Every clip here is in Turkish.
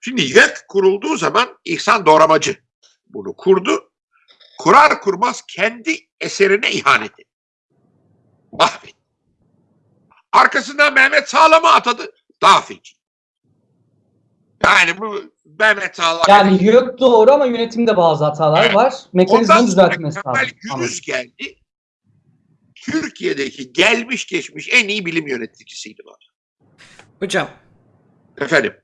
Şimdi YÖK kurulduğu zaman İhsan Doğramacı bunu kurdu. Kurar kurmaz kendi eserine ihanet etti. Mahvetti. Arkasından Mehmet Sağlam'ı atadı. Daha feci. Yani bu Mehmet Sağlam... Yani YÖK doğru ama yönetimde bazı hatalar Evet. var. Mekanizmanın Kemal lazım. Gürüz geldi. Türkiye'deki gelmiş geçmiş en iyi bilim yöneticisiydi bu. Hocam Efendim.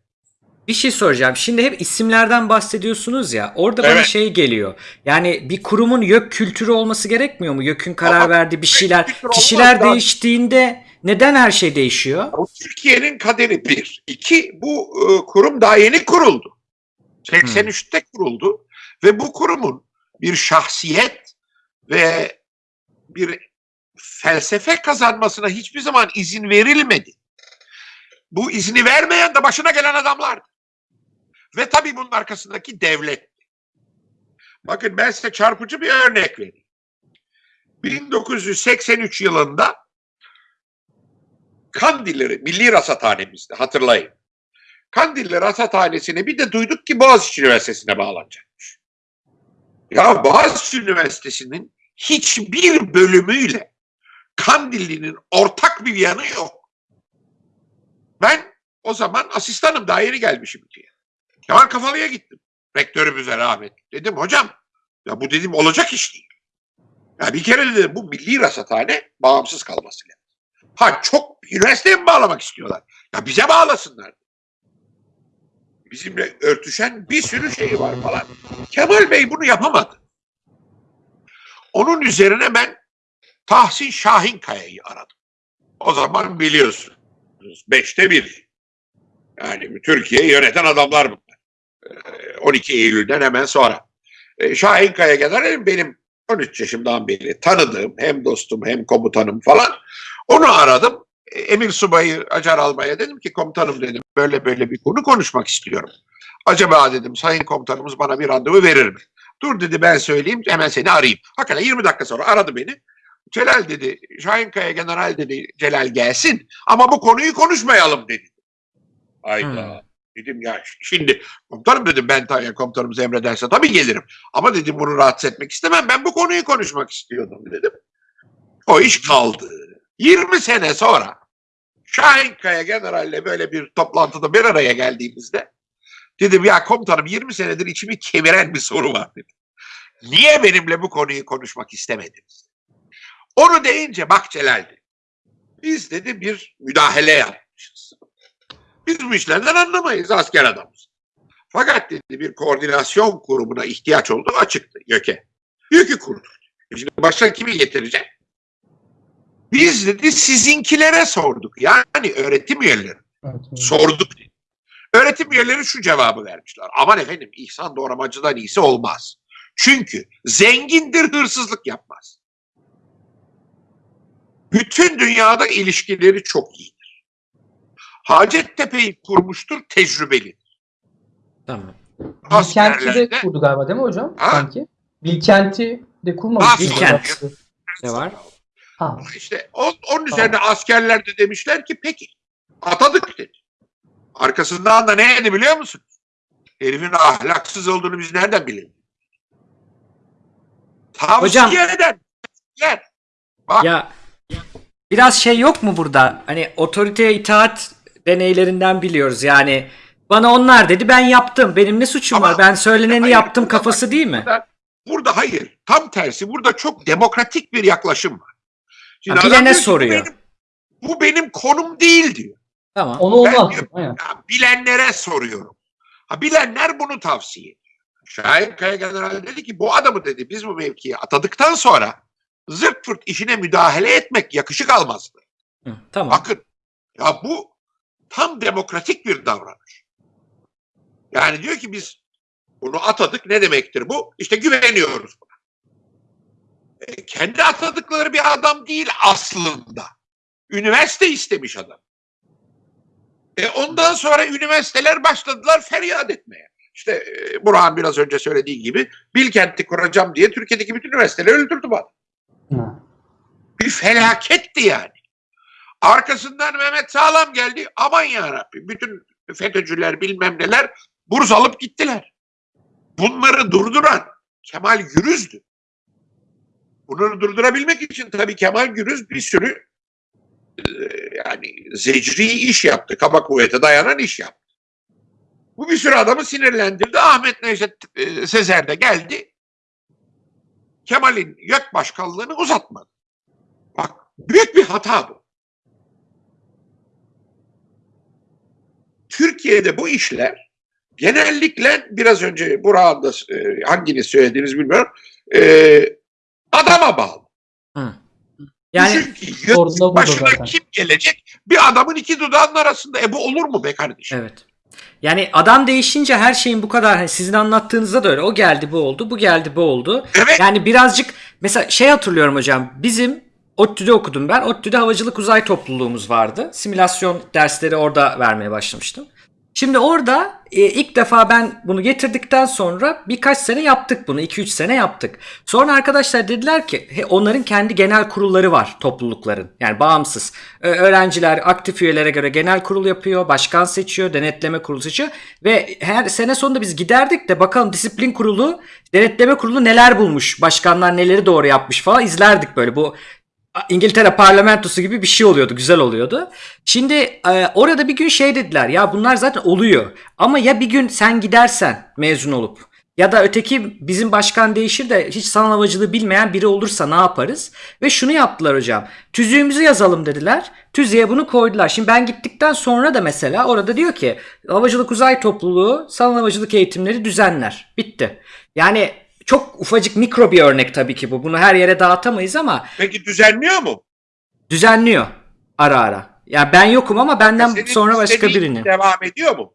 Bir şey soracağım. Şimdi hep isimlerden bahsediyorsunuz ya. Orada bana Evet. şey geliyor. Yani bir kurumun YÖK kültürü olması gerekmiyor mu? YÖK'ün karar Ama verdiği bir şeyler. Kişiler değiştiğinde neden her şey değişiyor? Türkiye'nin kaderi bir. İki, bu e, kurum daha yeni kuruldu. 83'te kuruldu ve bu kurumun bir şahsiyet ve bir felsefe kazanmasına hiçbir zaman izin verilmedi. Bu izni vermeyen de başına gelen adamlar. Ve tabii bunun arkasındaki devlet. Bakın ben size çarpıcı bir örnek vereyim. 1983 yılında Kandilli Milli Rasathanemizde hatırlayın. Kandilli Rasathanesi'ne bir de duyduk ki Boğaziçi Üniversitesi'ne bağlanacakmış. Ya Boğaziçi Üniversitesi'nin hiçbir bölümüyle Kandilli'nin ortak bir yanı yok. Ben o zaman asistanım daha yeni gelmişim diye. Kemal Kafalı'ya gittim. Rektörümüze rahmet. Dedim hocam ya bu dedim olacak iş değil. Ya bir kere dedim bu milli rasathane bağımsız kalması lazım. Ha çok üniversiteye mi bağlamak istiyorlar? Ya bize bağlasınlar. Bizimle örtüşen bir sürü şey var falan. Kemal Bey bunu yapamadı. Onun üzerine ben Tahsin Şahinkaya'yı aradım. O zaman biliyorsunuz. Beşte bir. Yani Türkiye'yi yöneten adamlar. Ee, 12 Eylül'den hemen sonra. Ee, Şahinkaya kadar benim 13 yaşımdan beri tanıdığım hem dostum hem komutanım falan. Onu aradım. E, Emir Subay'ı Acar Albay'a dedim ki komutanım dedim böyle böyle bir konu konuşmak istiyorum. Acaba dedim sayın komutanımız bana bir randevu verir mi? Dur dedi ben söyleyeyim hemen seni arayayım. Hakikaten 20 dakika sonra aradı beni. Celal dedi Şahinkaya General dedi Celal gelsin ama bu konuyu konuşmayalım dedi. Hayda. Hmm. Dedim ya şimdi komutanım dedim ben tabii komutanımız emrederse tabii gelirim. Ama dedim bunu rahatsız etmek istemem. Ben bu konuyu konuşmak istiyordum dedim. O iş kaldı. 20 sene sonra Şahinkaya General'le böyle bir toplantıda bir araya geldiğimizde dedim ya komutanım 20 senedir içimi kemiren bir soru var dedim. Niye benimle bu konuyu konuşmak istemediniz? Onu deyince bak Celal. Biz dedi bir müdahale yapmışız. Biz bu işlerden anlamayız asker adamız. Fakat dedi bir koordinasyon kurumuna ihtiyaç olduğu açıktı YÖK'e. YÖK'ü kurduk. Şimdi başka kimi getirecek? Biz dedi sizinkilere sorduk. Yani öğretim üyeleri. Evet, evet. Sorduk dedi. Öğretim üyeleri şu cevabı vermişler. Aman efendim İhsan Doğramacı'dan iyisi olmaz. Çünkü zengindir hırsızlık yapmaz. Bütün dünyada ilişkileri çok iyidir. Hacettepe'yi kurmuştur tecrübeli. Tamam. Bilkent'i de kurdu galiba değil mi hocam? Ha? Sanki. Bilkent'i de kurmamış. Bilkent. Ne var? Ha. işte on, onun üzerine askerler de demişler ki peki atadık dedi. Arkasından da ne dedi biliyor musun? Herifin ahlaksız olduğunu biz nereden bilelim? Tavsiye Hocam-. Bak Ya biraz şey yok mu burada? Hani otoriteye itaat deneylerinden biliyoruz yani. Bana onlar dedi ben yaptım. Benim ne suçum Ama- var? Ben söyleneni Hayır, yaptım burada kafası değil mi? Burada, burada hayır. Tam tersi. Burada çok demokratik bir yaklaşım var. Şimdi Ha, adam bilene diyor ki, soruyor. Bu benim, bu benim konum değil diyor. Tamam. Onu Ben olmaz. diyorum, Aynen. Ya, bilenlere soruyorum. Ha, bilenler bunu tavsiye ediyor. Şahin Kaya General dedi ki bu adamı dedi biz bu mevkiye atadıktan sonra zırt pırt işine müdahale etmek yakışık almazdı. Hı, tamam. Bakın ya bu tam demokratik bir davranış. Yani diyor ki biz bunu atadık ne demektir bu? İşte güveniyoruz buna. E, kendi atadıkları bir adam değil aslında. Üniversite istemiş adam. E ondan sonra üniversiteler başladılar feryat etmeye. İşte e, Burhan biraz önce söylediği gibi Bilkent'i kuracağım diye Türkiye'deki bütün üniversiteleri öldürdü bana. Bir felaketti yani. Arkasından Mehmet Sağlam geldi. Aman ya Rabbi bütün FETÖ'cüler bilmem neler burs alıp gittiler. Bunları durduran Kemal Gürüz'dü. Bunları durdurabilmek için tabii Kemal Gürüz bir sürü e, yani zecri iş yaptı. Kaba kuvvete dayanan iş yaptı. Bu bir sürü adamı sinirlendirdi. Ahmet Necdet e, Sezer de geldi. Kemal'in YÖK başkanlığını uzatmadı. Bak büyük bir hata bu. Türkiye'de bu işler genellikle biraz önce Burak'ın da e, hanginiz söylediğiniz bilmiyorum e, adama bağlı. Hı. Yani ki başına zaten. kim gelecek? Bir adamın iki dudağının arasında. E bu olur mu be kardeşim? Evet. Yani adam değişince her şeyin bu kadar sizin anlattığınızda da öyle. O geldi bu oldu, bu geldi bu oldu. Evet. Yani birazcık mesela şey hatırlıyorum hocam. Bizim ODTÜ'de okudum ben. ODTÜ'de havacılık uzay topluluğumuz vardı. Simülasyon dersleri orada vermeye başlamıştım. Şimdi orada e, ilk defa ben bunu getirdikten sonra birkaç sene yaptık bunu. 2-3 sene yaptık. Sonra arkadaşlar dediler ki he, onların kendi genel kurulları var toplulukların. Yani bağımsız. Ö- öğrenciler aktif üyelere göre genel kurul yapıyor. Başkan seçiyor. Denetleme kurulu seçiyor. Ve her sene sonunda biz giderdik de bakalım disiplin kurulu, denetleme kurulu neler bulmuş. Başkanlar neleri doğru yapmış falan izlerdik böyle. Bu İngiltere parlamentosu gibi bir şey oluyordu. Güzel oluyordu. Şimdi e, orada bir gün şey dediler. Ya bunlar zaten oluyor. Ama ya bir gün sen gidersen mezun olup ya da öteki bizim başkan değişir de hiç sanal havacılığı bilmeyen biri olursa ne yaparız? Ve şunu yaptılar hocam. Tüzüğümüzü yazalım dediler. Tüzüğe bunu koydular. Şimdi ben gittikten sonra da mesela orada diyor ki havacılık uzay topluluğu sanal havacılık eğitimleri düzenler. Bitti. Yani çok ufacık mikro bir örnek tabii ki bu. Bunu her yere dağıtamayız ama Peki düzenliyor mu? düzenliyor ara ara. Ya ben yokum ama benden Senin sonra başka birini. Devam ediyor mu?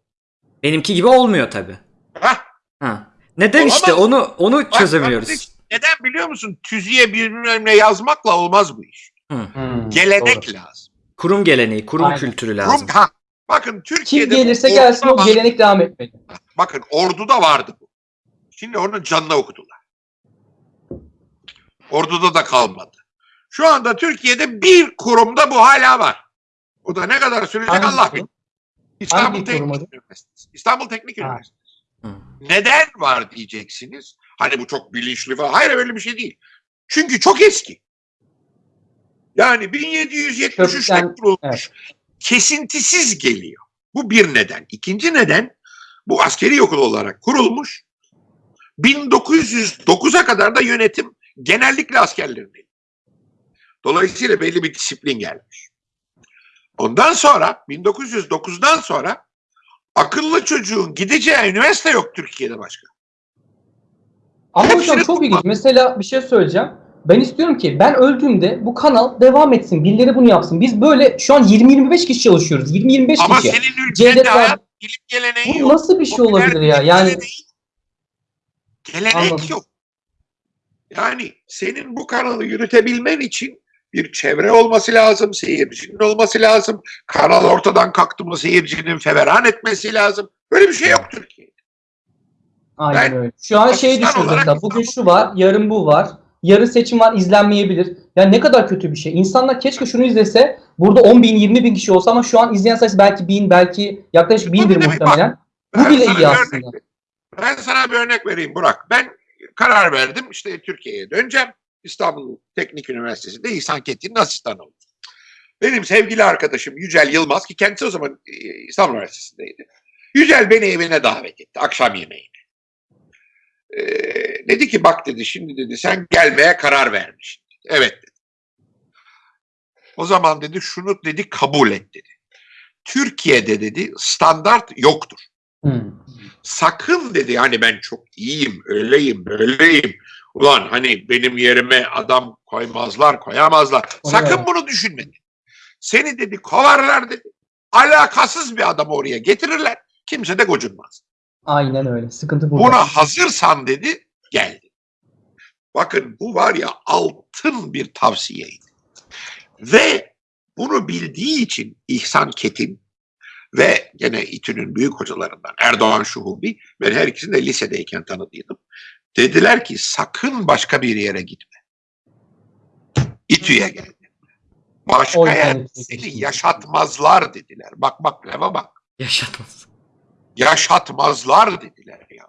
Benimki gibi olmuyor tabii. Hah. Ha. Neden Olamaz. işte onu onu Bak, çözemiyoruz. kardeş, Neden biliyor musun? Tüzüğe bilmem ne yazmakla olmaz bu iş. Hmm, Gelenek doğru. lazım. Kurum geleneği, kurum Aynen. kültürü lazım. ha, bakın Türkiye'de Kim gelirse gelsin o gelenek devam etmeli. Bakın orduda vardı bu. Şimdi onun canına okudular. Orduda da kalmadı. Şu anda Türkiye'de bir kurumda bu hala var. Bu da ne kadar sürecek Hangi Allah bilir. İstanbul Teknik? Üniversitesi. İstanbul Teknik. Üniversitesi. Neden var diyeceksiniz. Hani bu çok bilinçli falan. Hayır öyle bir şey değil. Çünkü çok eski. Yani 1773'te Kökten- kurulmuş. Kesintisiz geliyor. Bu bir neden. İkinci neden bu askeri okul olarak kurulmuş. 1909'a kadar da yönetim genellikle askerlerin Dolayısıyla belli bir disiplin gelmiş. Ondan sonra 1909'dan sonra akıllı çocuğun gideceği üniversite yok Türkiye'de başka. Ama Hepsini hocam çok tutma. ilginç. Mesela bir şey söyleyeceğim. Ben istiyorum ki ben öldüğümde bu kanal devam etsin. Birileri bunu yapsın. Biz böyle şu an 20-25 kişi çalışıyoruz. 20-25 Ama kişi. senin ülkende hayat bilim geleneği Bu yok. nasıl bir şey olabilir ya? Yani Gelenek Anladım. yok. Yani senin bu kanalı yürütebilmen için bir çevre olması lazım, seyircinin olması lazım. Kanal ortadan kalktı mı seyircinin feveran etmesi lazım. Böyle bir şey yok Türkiye'de. aynen Ben öyle. Şu an şey olarak mesela. Bugün şu var, yarın bu var. Yarın seçim var, izlenmeyebilir. Yani ne kadar kötü bir şey. İnsanlar keşke şunu izlese. Burada 10 bin, 20 bin kişi olsa ama şu an izleyen sayısı belki bin, belki yaklaşık Bu bindir muhtemelen. Bu Ben bile iyi örnek aslında. vereyim. Ben sana bir örnek vereyim Burak. Ben karar verdim işte Türkiye'ye döneceğim. İstanbul Teknik Üniversitesi'nde İhsan Kettin'in asistanı oldum. Benim sevgili arkadaşım Yücel Yılmaz ki kendisi o zaman e, İstanbul Üniversitesi'ndeydi. Yücel beni evine davet etti akşam yemeğine. Ee, dedi ki bak dedi şimdi dedi sen gelmeye karar vermişsin. Evet dedi. O zaman dedi şunu dedi kabul et dedi. Türkiye'de dedi standart yoktur Hmm. Sakın dedi hani ben çok iyiyim, öyleyim, böyleyim. Ulan hani benim yerime adam koymazlar, koyamazlar. Sakın evet. bunu düşünme. Seni dedi kovarlar dedi. Alakasız bir adamı oraya getirirler. Kimse de gocunmaz. Aynen öyle. Sıkıntı burada. Buna hazırsan dedi, geldi. Bakın bu var ya altın bir tavsiyeydi. Ve bunu bildiği için İhsan Ketin ve gene İTÜ'nün büyük hocalarından Erdoğan Şuhubi ben her ikisini de lisedeyken tanıdıydım. Dediler ki sakın başka bir yere gitme. İTÜ'ye gel. Başka İTÜ'ye seni yaşatmazlar dediler. Bak bak lava bak. Yaşatmaz. yaşatmazlar dediler ya.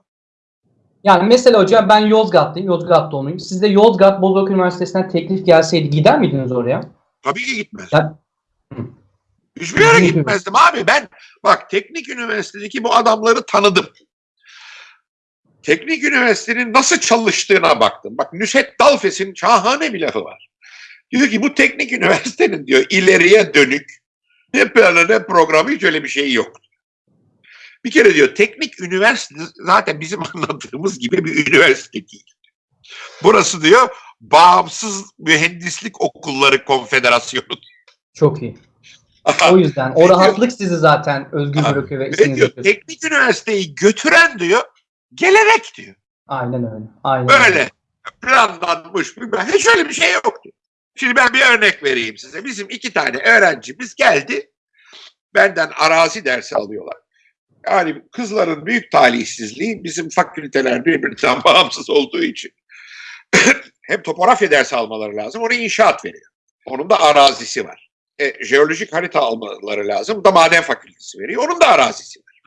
Yani mesela hocam ben Yozgatlıyım, Yozgat doğumluyum. Siz de Yozgat Bozok Üniversitesi'nden teklif gelseydi gider miydiniz oraya? Tabii ki gitmez. Ya- Hiçbir yere gitmezdim abi. Ben bak teknik üniversitedeki bu adamları tanıdım. Teknik üniversitenin nasıl çalıştığına baktım. Bak Nusret Dalfes'in şahane bir lafı var. Diyor ki bu teknik üniversitenin diyor ileriye dönük ne planı ne programı hiç öyle bir şey yok. Bir kere diyor teknik üniversite zaten bizim anladığımız gibi bir üniversite değil. Burası diyor bağımsız mühendislik okulları konfederasyonu. Çok iyi. O yüzden o rahatlık sizi zaten özgür bırakıyor ve işinizi diyor teknik üniversiteyi götüren diyor gelenek diyor. Aynen öyle. Aynen öyle. Planlanmış hiç öyle bir şey yok diyor. Şimdi ben bir örnek vereyim size. Bizim iki tane öğrencimiz geldi. Benden arazi dersi alıyorlar. Yani kızların büyük talihsizliği bizim fakülteler birbirinden bağımsız olduğu için hem topografya dersi almaları lazım. Onu inşaat veriyor. Onun da arazisi var. E, jeolojik harita almaları lazım. Bu da maden fakültesi veriyor. Onun da arazisi var.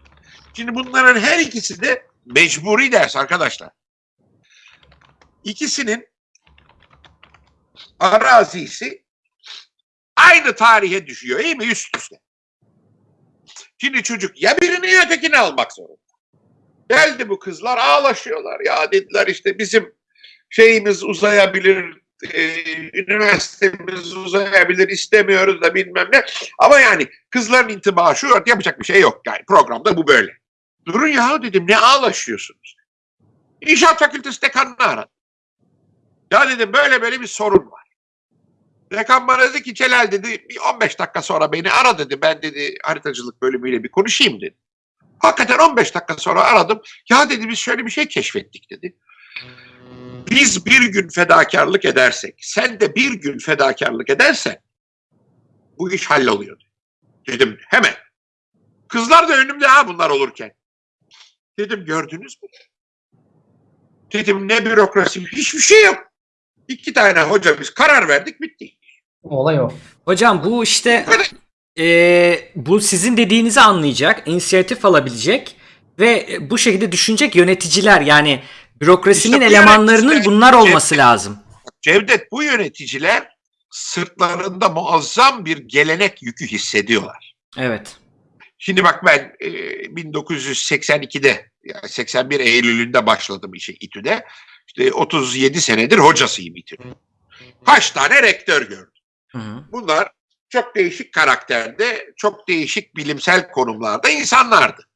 Şimdi bunların her ikisi de mecburi ders arkadaşlar. İkisinin arazisi aynı tarihe düşüyor iyi mi üst üste. Şimdi çocuk ya birini ya ötekini almak zorunda. Geldi bu kızlar ağlaşıyorlar. Ya dediler işte bizim şeyimiz uzayabilir, e, üniversitemiz uzayabilir istemiyoruz da bilmem ne. Ama yani kızların intibağı şu yapacak bir şey yok yani programda bu böyle. Durun ya dedim ne ağlaşıyorsunuz? İnşaat fakültesi dekanını aradım. Ya dedim böyle böyle bir sorun var. Dekan bana dedi ki Celal dedi bir 15 dakika sonra beni ara dedi. Ben dedi haritacılık bölümüyle bir konuşayım dedi. Hakikaten 15 dakika sonra aradım. Ya dedi biz şöyle bir şey keşfettik dedi. Biz bir gün fedakarlık edersek, sen de bir gün fedakarlık edersen bu iş halloluyor. Dedim hemen. Kızlar da önümde ha bunlar olurken. Dedim gördünüz mü? Dedim ne bürokrasi hiçbir şey yok. İki tane hoca biz karar verdik bitti. Olay o. Hocam bu işte e, bu sizin dediğinizi anlayacak, inisiyatif alabilecek ve bu şekilde düşünecek yöneticiler yani bürokrasinin İşte bu elemanlarının bunlar olması lazım. Cevdet bu yöneticiler sırtlarında muazzam bir gelenek yükü hissediyorlar. Evet. Şimdi bak ben e, 1982'de yani 81 Eylül'ünde başladım işe İTÜ'de. İşte 37 senedir hocasıyım İTÜ'nün. Kaç tane rektör gördüm. Hı hı. Bunlar çok değişik karakterde, çok değişik bilimsel konumlarda insanlardı.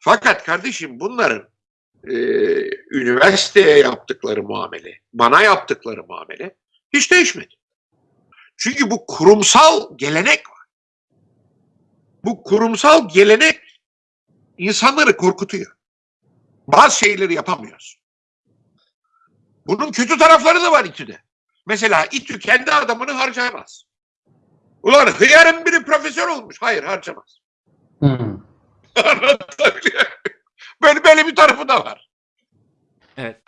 Fakat kardeşim bunların e, üniversiteye yaptıkları muamele, bana yaptıkları muamele hiç değişmedi. Çünkü bu kurumsal gelenek var. Bu kurumsal gelenek insanları korkutuyor. Bazı şeyleri yapamıyoruz. Bunun kötü tarafları da var İTÜ'de. Mesela İTÜ kendi adamını harcayamaz. Ulan hıyarın biri profesör olmuş. Hayır harcamaz. Hı. Anlatabiliyor? Böyle, böyle bir tarafı da var. Evet.